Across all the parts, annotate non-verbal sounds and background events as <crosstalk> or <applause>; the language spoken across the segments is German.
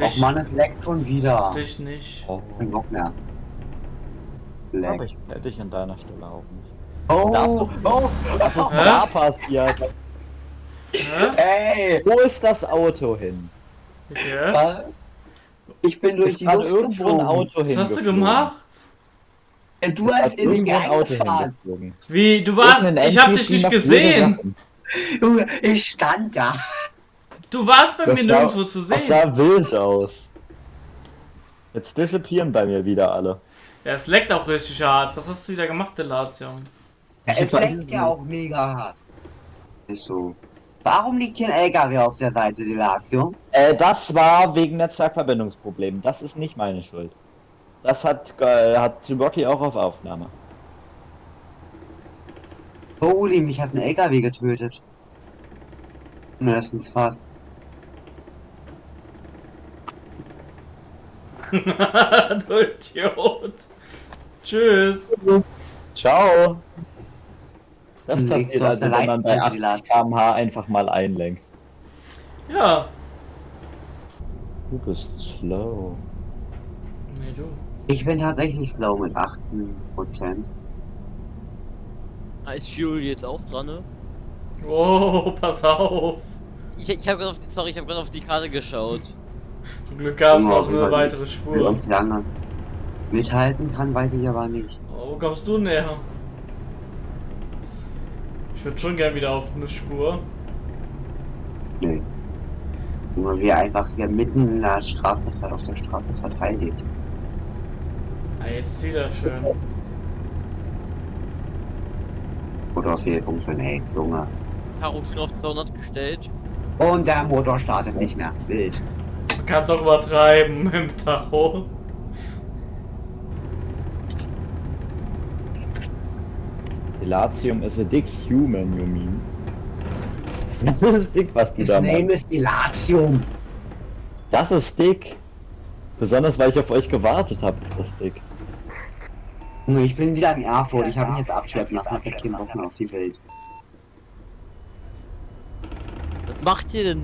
Dich, Och man, es leckt schon wieder. dich nicht. Oh, Kein Bock mehr. aber Leckt. ich hätte ich an deiner Stelle auch nicht. Oh, oh, Was ist da passiert? Hä? ey. Wo ist das Auto hin? Okay. Was? Ich bin durch Ist die Luft irgendwo ein. Auto Was hast du gemacht? Äh, Du hast in irgendwo ein Auto. Wie, du warst, ich hab dich nicht gesehen. Junge, ich stand da. Du warst bei Das mir sah- nirgendwo zu Das sehen. sah wild aus. Jetzt disappearen bei mir wieder alle. Ja, es leckt auch richtig hart. Was hast du wieder gemacht, Delatium? Ja, es leckt ja auch mega hart. Ist so. Warum liegt hier ein LKW auf der Seite, Delatio? Äh, das war wegen Netzwerkverbindungsproblemen. Das ist nicht meine Schuld. Das hat, äh, hat Rocky auch auf Aufnahme. Holy, mich hat ein LKW getötet. Das ist fast. <laughs> du Idiot. Tschüss. Ciao! Das legst passiert also, wenn man bei Leitplanke 80 km/h einfach mal einlenkt. Ja. Du bist slow. Nee, du. Ich bin tatsächlich slow mit 18 Prozent. Ah, ist Fury jetzt auch dran, ne? Oh, pass auf. Ich, ich habe gerade auf die, sorry, ich habe gerade auf die Karte geschaut. Zum Glück gab es Ja, auch eine weitere Wie Spur. ich lange mithalten kann, weiß ich aber nicht. Oh, wo kommst du näher? Ich würde schon gern wieder auf eine Spur. Nö. Nur wir einfach hier mitten in der Straße auf der Straße verteidigt. Ah, jetzt sieht er schön. Oder auf jeden funktioniert, Junge. Karo schon auf 200 gestellt. Und der Motor startet nicht mehr. Wild. Man kann doch übertreiben im Tacho. Dilatium is a dick human, you mean? <laughs> Das ist dick, was du His da name machst. is Dilatium. Das ist dick. Besonders weil ich auf euch gewartet habe, ist das dick. Junge, Ich bin wieder in Erfurt. Ich habe mich jetzt abschleppen lassen. Hab echt keinen Bock mehr auf die Welt. Was macht ihr denn?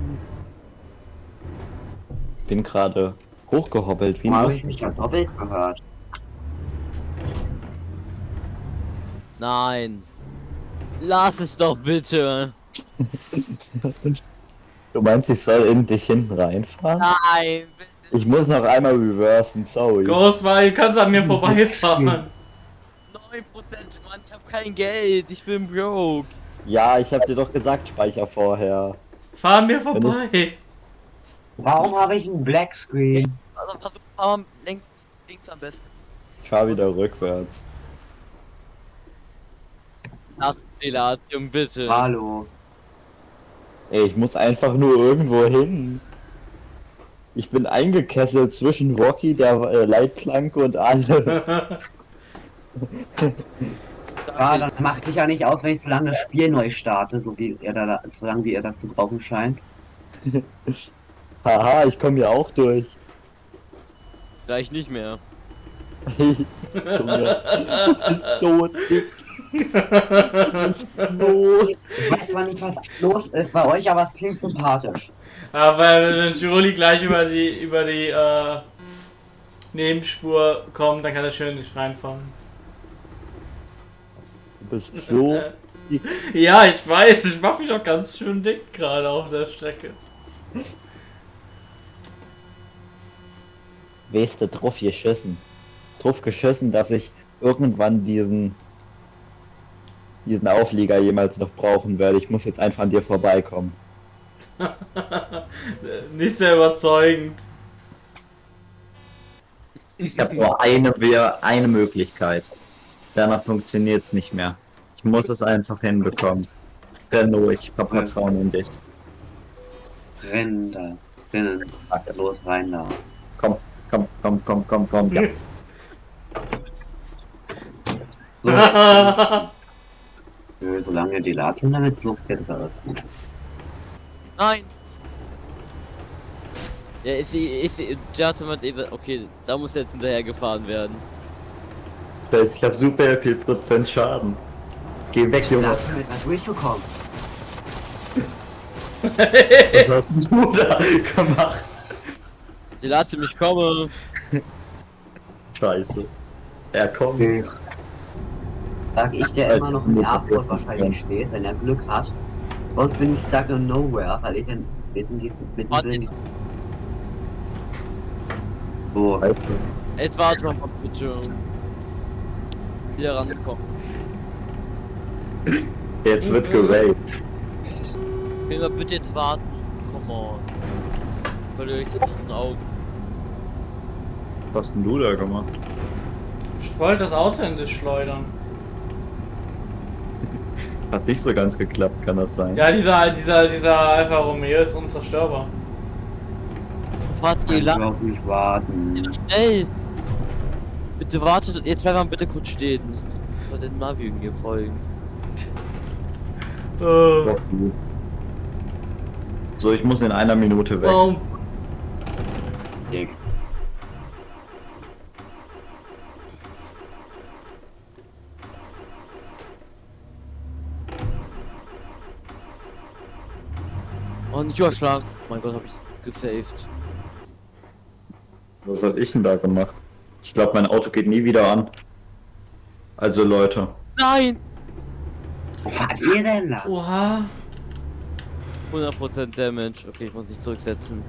Ich bin gerade hochgehoppelt wie ein Habe ich mich ganz doppelt gehört. Nein. Lass es doch bitte. <laughs> Du meinst, ich soll in dich hinten reinfahren? Nein. bitte. Ich muss noch einmal reversen, sorry. Ghost, weil du kannst an mir <laughs> vorbeifahren. 9%, Mann, ich hab kein Geld. Ich bin broke. Ja, ich hab dir doch gesagt, speicher vorher. Fahr mir vorbei. Warum habe ich einen Black Screen? Also versuch mal links, links am besten. Ich fahr wieder rückwärts. Lass Delatium bitte. Hallo. Ey, ich muss einfach nur irgendwo hin. Ich bin eingekesselt zwischen Rocky, der äh, Leitplanke und alle. <laughs> <laughs> Ja, dann macht sich ja nicht aus, wenn ich so lange das Spiel neu starte, so wie er da, so lange wie er das zu brauchen scheint. <laughs> Haha, ich komme hier auch durch. Gleich nicht mehr. <laughs> Junge, du bist bist so Ich weiß zwar nicht, was los ist bei euch, aber es klingt sympathisch. Aber wenn Juli gleich über die über die äh, Nebenspur kommt, dann kann er schön nicht reinfahren. Du bist so. <laughs> Ja, ich weiß, ich mach mich auch ganz schön dick gerade auf der Strecke. Du, drauf geschissen. Drauf geschissen, dass ich irgendwann diesen. diesen Auflieger jemals noch brauchen werde. Ich muss jetzt einfach an dir vorbeikommen. <laughs> Nicht sehr überzeugend. Ich habe nur eine, Wir- eine Möglichkeit. Danach funktioniert es nicht mehr. Ich muss es einfach hinbekommen. Renault, ich hab Vertrauen in dich. Rennen da. Rennen. Los rein da. Komm, komm, komm, komm, komm, komm. Ja. <laughs> So, Nö, solange die Latien damit alles gut. Nein. Ja, ist sie, ist sie, Jatum hat eben, okay, da muss jetzt hinterher gefahren werden. Ich hab super viel Prozent Schaden. Geh weg, Junge. Mal durchgekommen. <laughs> Was hast du da gemacht? Die lasse mich kommen. Scheiße. Er kommt. Ich. Sag ich, der Weiß immer noch im Airport wahrscheinlich steht, wenn er Glück hat. Sonst bin ich stuck in nowhere, weil ich in mitten dieses mittendrin. So, Jetzt warte noch mal bitte. Wieder rankommen. Jetzt wird geraped. Können wir bitte jetzt warten? Come on. Verliere ich jetzt aus den Augen. Was hast denn du da gemacht? Ich wollte das Auto in dich schleudern. <laughs> Hat nicht so ganz geklappt, kann das sein? Ja, dieser, dieser, dieser Alfa Romeo ist unzerstörbar. Fahrt ihr ich lang? auch nicht warten. Schnell! Bitte wartet, jetzt bleibt mal bitte kurz stehen. Ich soll den Navi mir folgen. Äh, So, ich muss in einer Minute weg. warum? Dick. Oh, nicht überschlagen. Mein Gott, hab ich gesaved. Was hab ich denn da gemacht? Ich glaube, mein Auto geht nie wieder an. Also Leute, Nein! Wo fahrt ihr denn da? Oha. 100% Damage. Okay, ich muss nicht zurücksetzen.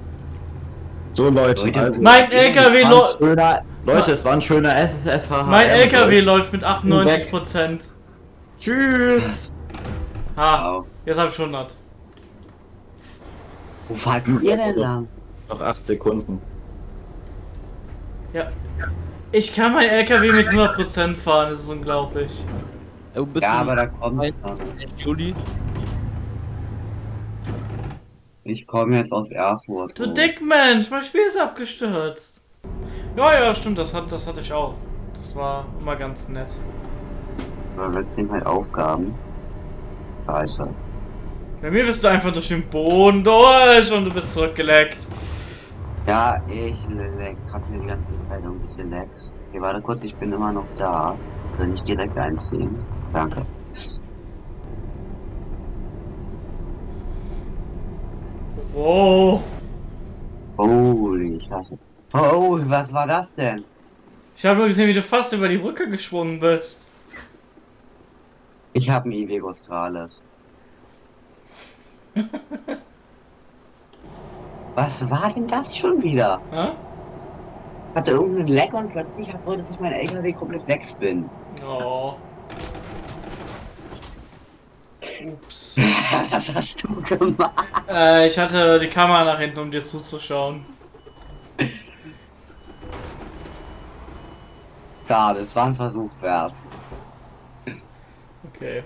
so Leute, Leute, also, Mein LKW läuft. Leute, es war ein schöner FFH. Mein LKW läuft mit 98%. Tschüss. Ha, jetzt hab ich 100. Wo fahrt ihr denn lang? Noch 8 Sekunden. Ja. Ich kann mein LKW mit 100% fahren, das ist unglaublich. Ja, aber da kommt. Juli? Ich komme jetzt aus Erfurt. Du oh. Dickmensch, mein Spiel ist abgestürzt. Ja, ja, stimmt, das, hat, das hatte ich auch. Das war immer ganz nett. Da wird sind halt Aufgaben. Scheiße. Bei mir bist du einfach durch den Boden durch und du bist zurückgeleckt. Ja, ich leck, hab mir die ganze Zeit irgendwelche Lecks. Okay, warte kurz, ich bin immer noch da. Also nicht direkt einziehen. Danke. Oh. Holy Scheiße. Oh, was war das denn? Ich habe nur gesehen, wie du fast über die Brücke geschwungen bist. Ich habe ein Iveco Strales. <laughs> Was war denn das schon wieder? Hä? Hatte irgendeinen Leck und plötzlich wollte sich mein LKW komplett wegspinnen. Oh. Ups. <laughs> Was hast du gemacht? Äh, ich hatte die Kamera nach hinten, um dir zuzuschauen. Schade, es war ein Versuch wert. Okay.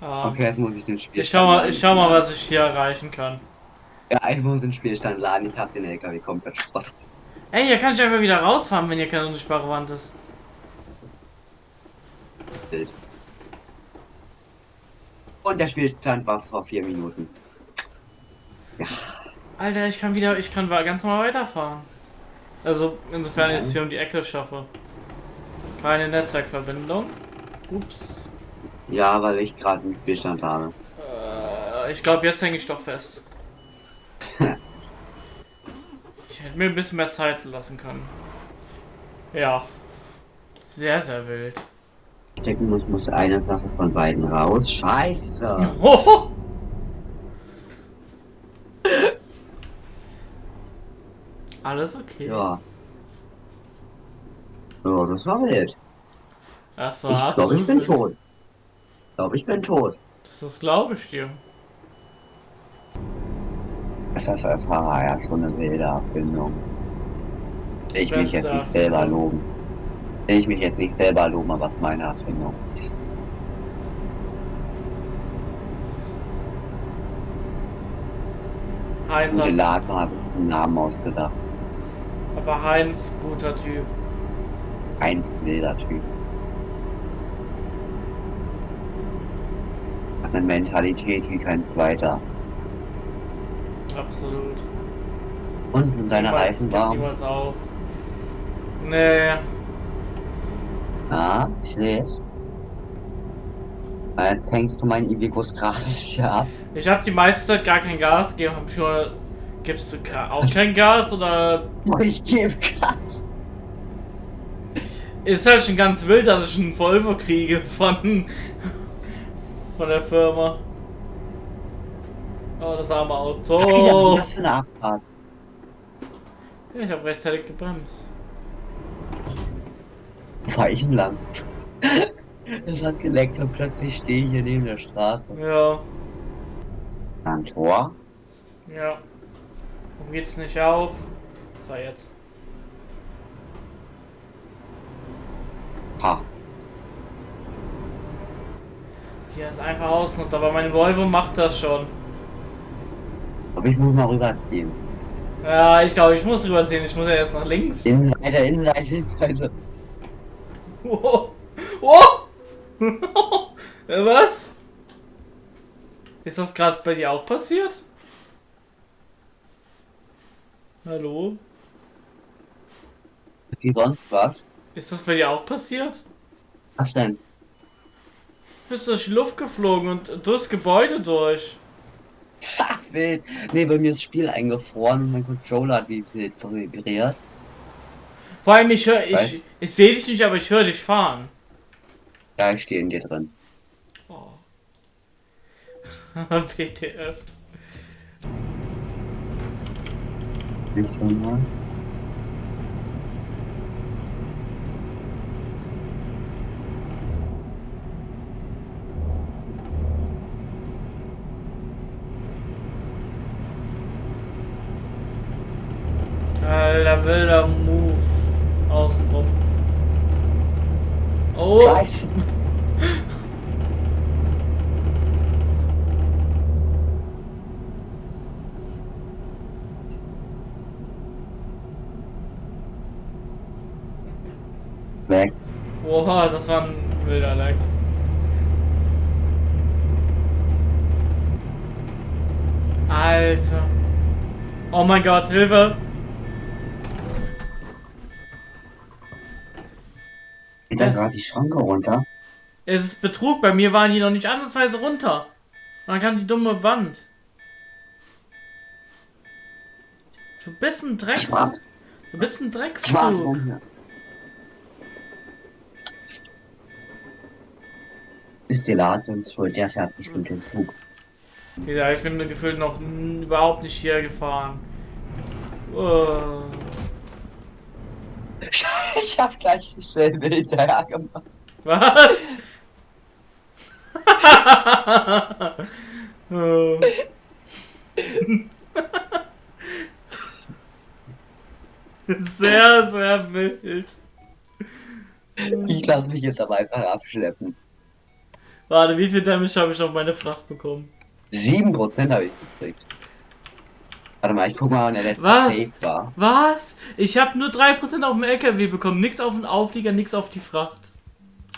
Ah. Okay, jetzt muss ich den Spielstand Ich schau mal, ich schau mal, was ich hier erreichen kann. Ja, ich muss den Spielstand laden. Ich hab den LKW komplett Schrott. Ey, hier kann ich einfach wieder rausfahren, wenn hier keine unsichtbare Wand ist. Bild. Und der Spielstand war vor vier Minuten. Alter, ich kann wieder, ich kann ganz normal weiterfahren. Also, insofern ich es hier um die Ecke schaffe. Keine Netzwerkverbindung. Ups. Ja, weil ich gerade einen Spielstand habe. Äh, ich glaube, jetzt hänge ich doch fest. <laughs> Ich hätte mir ein bisschen mehr Zeit lassen können. Ja. Sehr, sehr wild. Stecken muss, muss eine Sache von beiden raus. Scheiße. Hoho! <laughs> Alles okay. Ja. Ja, das war wild. Das war Ich glaube, ich bin tot. Ich glaube, ich bin tot. Das, das glaube ich dir. FFFH, ja, schon eine wilde Erfindung. Ich mich jetzt nicht selber loben. Ich mich jetzt nicht selber loben, aber es ist meine Erfindung. Heinz hat, Lager hat einen Namen ausgedacht. aber Heinz, guter Typ. Ein wilder Typ. Eine Mentalität wie kein zweiter. Absolut. Und sind deine Niemals- Reifen warm? Niemals auf. Nee. Ja, ich seh's. Jetzt hängst du mein Ivico Stralis hier ab. Ich habe die meiste Zeit gar kein Gas gegeben, nur Gibst du auch kein Gas oder <laughs> Ich gebe Gas. ist halt schon ganz wild, dass ich einen Volvo kriege von von der Firma. Oh, das arme Auto. Oh. Was für eine Abfahrt. Ja, ich habe rechtzeitig gebremst. Fahr ich denn lang? Es hat geleckt und plötzlich stehe ich hier neben der Straße. Ja, Ein Tor? ja. Warum geht's nicht auf? Das war jetzt. Ha. Er es einfach ausnutzt, aber mein Volvo macht das schon. Aber ich muss mal rüberziehen. Ja, ich glaube, ich muss rüberziehen. Ich muss ja erst nach links. Innenseite, Innenseite, Innenseite. Oh! Oh! <laughs> Äh, Was? Ist das gerade bei dir auch passiert? Hallo? Wie sonst was? Ist das bei dir auch passiert? Was denn? Du bist durch die Luft geflogen und durchs Gebäude durch. Ha, <laughs> wild. Nee, bei mir ist das Spiel eingefroren und mein Controller hat wie wild vibriert. Vor allem, ich höre, ich, ich sehe dich nicht, aber ich höre dich fahren. Ja, ich stehe in dir drin. Oh. <laughs> WTF. Nicht mal. Wilder Move. Außenrum. Oh! Scheiße. Weg. Oha, das war ein wilder Leck. Alter. Oh mein Gott, Hilfe! Geht da gerade die Schranke runter? Es ist Betrug, bei mir waren die noch nicht ansatzweise runter. Und dann kam die dumme Wand. Du bist ein Drecks... Schwarz. Du bist ein runter. Ist die Ladung schuld, der fährt bestimmt den Zug. Ja, ich bin gefühlt noch überhaupt nicht hier gefahren. Oh. <laughs> Ich hab gleich dasselbe hinterher gemacht. Was? Oh. <laughs> sehr, sehr wild. Ich lasse mich jetzt aber einfach abschleppen. Warte, wie viel Damage habe ich auf meine Fracht bekommen? 7% habe ich gekriegt. Warte mal, ich guck mal, wann der Was? War. Was? Ich habe nur 3% auf dem LKW bekommen. Nix auf den Auflieger, nix auf die Fracht.